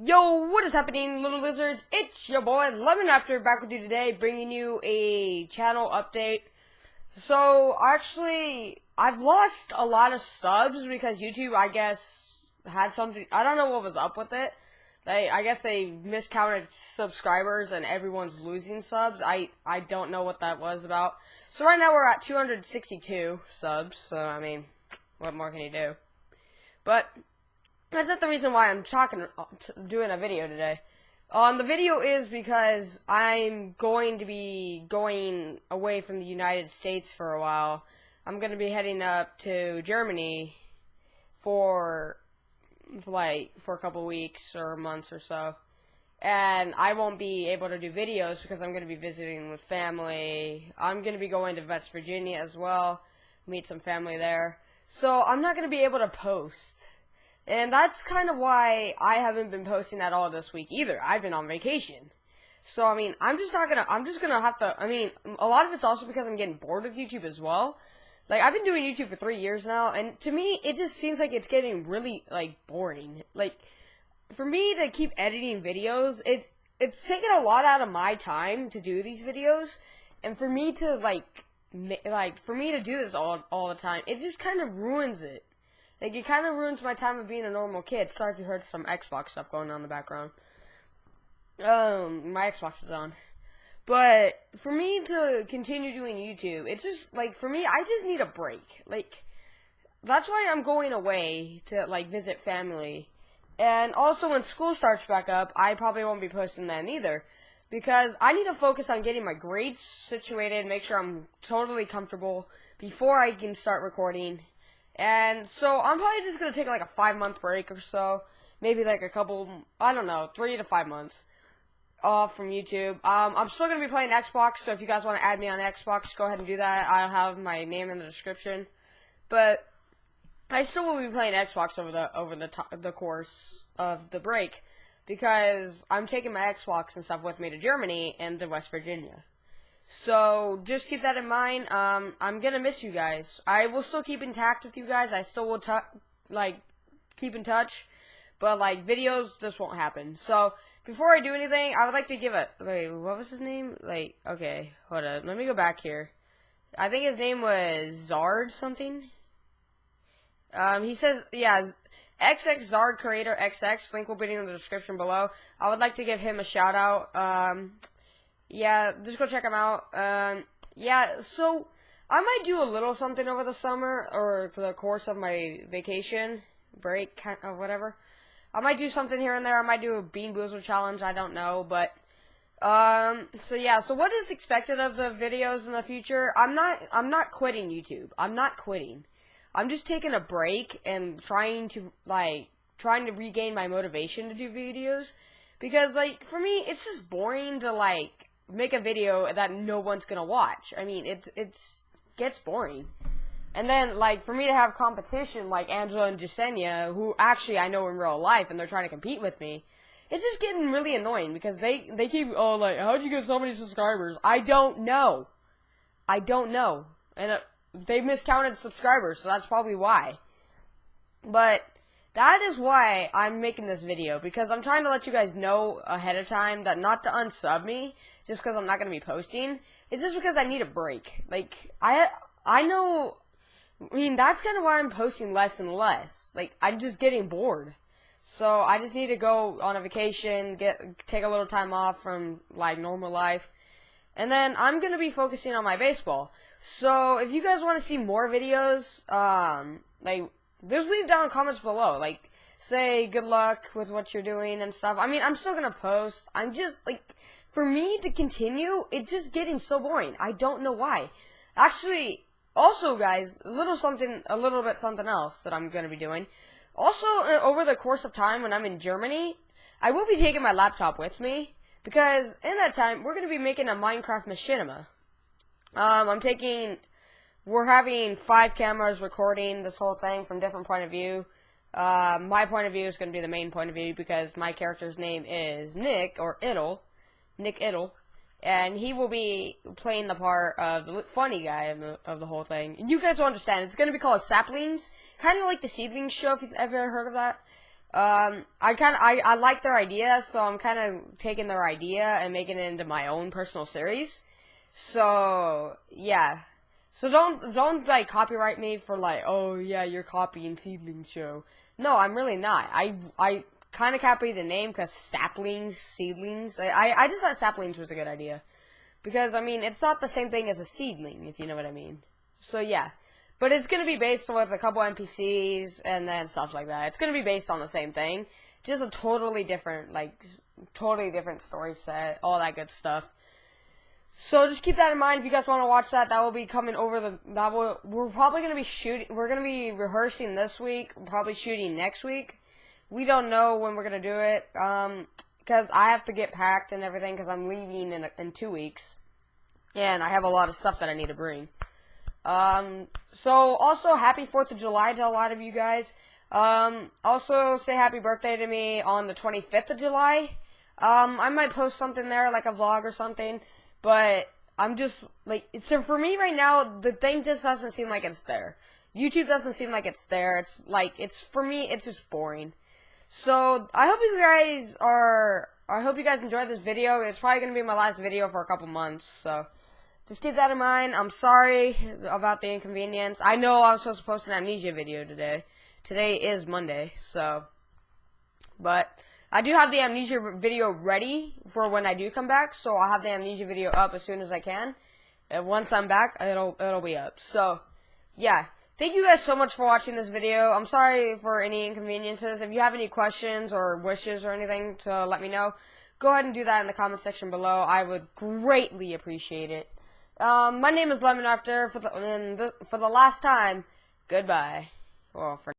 Yo, what is happening, little lizards? It's your boy Lemon Raptor back with you today, bringing you a channel update. So, actually, I've lost a lot of subs because YouTube, I guess, had something. I don't know what was up with it. They, I guess they miscounted subscribers and everyone's losing subs. I, I don't know what that was about. So right now we're at 262 subs. So I mean, what more can you do? But that's not the reason why I'm talking, doing a video today. Um, the video is because I'm going to be going away from the United States for a while. I'm going to be heading up to Germany for like for a couple weeks or months or so. And I won't be able to do videos because I'm going to be visiting with family. I'm going to be going to West Virginia as well, meet some family there. So I'm not going to be able to post. And that's kind of why I haven't been posting at all this week either. I've been on vacation. So I mean, I'm just not gonna. I'm just gonna have to. I mean, a lot of it's also because I'm getting bored with YouTube as well. Like I've been doing YouTube for three years now, and to me, it just seems like it's getting really like boring. Like for me to keep editing videos, it it's taken a lot out of my time to do these videos, and for me to like like for me to do this all all the time, it just kind of ruins it. Like it kind of ruins my time of being a normal kid. Sorry if you heard some Xbox stuff going on in the background. Um, my Xbox is on. But for me to continue doing YouTube, it's just like for me, I just need a break. Like that's why I'm going away to like visit family. And also when school starts back up, I probably won't be posting then either. Because I need to focus on getting my grades situated, make sure I'm totally comfortable before I can start recording. And so I'm probably just gonna take like a five month break or so. Maybe like a couple I don't know, three to five months off from YouTube. Um, I'm still to be playing Xbox, so if you guys want to add me on Xbox, go ahead and do that. I'll have my name in the description. But I still will be playing Xbox over the over the the course of the break because I'm taking my Xbox and stuff with me to Germany and to West Virginia. So just keep that in mind. Um, I'm gonna miss you guys. I will still keep in touch with you guys. I still will like keep in touch. But like videos, this won't happen. So before I do anything, I would like to give it. Wait, what was his name? Like, okay, hold on. Let me go back here. I think his name was Zard something. Um, he says, yeah, XX Zard Creator XX. Link will be in the description below. I would like to give him a shout out. Um, yeah, just go check them out. Um, yeah, so I might do a little something over the summer or for the course of my vacation break, or whatever. I might do something here and there. I might do a Bean Boozle challenge. I don't know, but um. So yeah. So what is expected of the videos in the future? I'm not. I'm not quitting YouTube. I'm not quitting. I'm just taking a break and trying to like trying to regain my motivation to do videos because like for me it's just boring to like make a video that no one's gonna watch. I mean it's it's gets boring. And then, like, for me to have competition like Angela and Jasenia, who actually I know in real life, and they're trying to compete with me, it's just getting really annoying because they they keep oh like how'd you get so many subscribers? I don't know, I don't know, and uh, they miscounted subscribers, so that's probably why. But that is why I'm making this video because I'm trying to let you guys know ahead of time that not to unsub me just because I'm not gonna be posting. is just because I need a break. Like I I know I mean, that's kind of why I'm posting less and less. Like, I'm just getting bored. So I just need to go on a vacation, get take a little time off from like normal life. And then I'm gonna be focusing on my baseball. So if you guys want to see more videos, um, like just leave down comments below. Like say good luck with what you're doing and stuff. I mean, I'm still gonna post. I'm just like for me to continue, it's just getting so boring. I don't know why. Actually, also, guys, a little something, a little bit something else that I'm to be doing. Also, uh, over the course of time when I'm in Germany, I will be taking my laptop with me because in that time we're to be making a Minecraft machinima. Um, I'm taking, we're having five cameras recording this whole thing from different point of view. Uh, my point of view is going to be the main point of view because my character's name is Nick or Idle, Nick Idle and he will be playing the part of the funny guy of the, of the whole thing. You guys will understand. It's going to be called Saplings, kind of like the Seedlings show, if you've ever heard of that. Um, I kind of I, I like their idea, so I'm kind of taking their idea and making it into my own personal series. So yeah, so don't don't like copyright me for like oh yeah you're copying Seedling Show. No, I'm really not. I I kind of copied the name because saplings, seedlings. I, I just thought saplings was a good idea because I mean it's not the same thing as a seedling if you know what I mean. So yeah. But it's gonna be based with a couple NPCs and then stuff like that. It's gonna be based on the same thing, just a totally different, like, totally different story set, all that good stuff. So just keep that in mind if you guys want to watch that. That will be coming over the. That will. We're probably gonna be shooting. We're gonna be rehearsing this week. Probably shooting next week. We don't know when we're gonna do it. Um, because I have to get packed and everything because I'm leaving in in two weeks, and I have a lot of stuff that I need to bring. Um, so also happy 4th of July to a lot of you guys. Um, also say happy birthday to me on the 25th of July. Um, I might post something there, like a vlog or something, but I'm just, like, so for me right now, the thing just doesn't seem like it's there. YouTube doesn't seem like it's there. It's like, it's, for me, it's just boring. So, I hope you guys are, I hope you guys enjoyed this video. It's probably to be my last video for a couple months, so just keep that in mind. I'm sorry about the inconvenience. I know I was supposed to post an amnesia video today. Today is Monday, so. But I do have the amnesia video ready for when I do come back, so I'll have the amnesia video up as soon as I can. And once I'm back, it'll it'll be up. So, yeah. Thank you guys so much for watching this video. I'm sorry for any inconveniences. If you have any questions or wishes or anything to let me know, go ahead and do that in the comment section below. I would greatly appreciate it. Um, my name is Lemon Raptor. For the, the, for the last time, goodbye. Well, for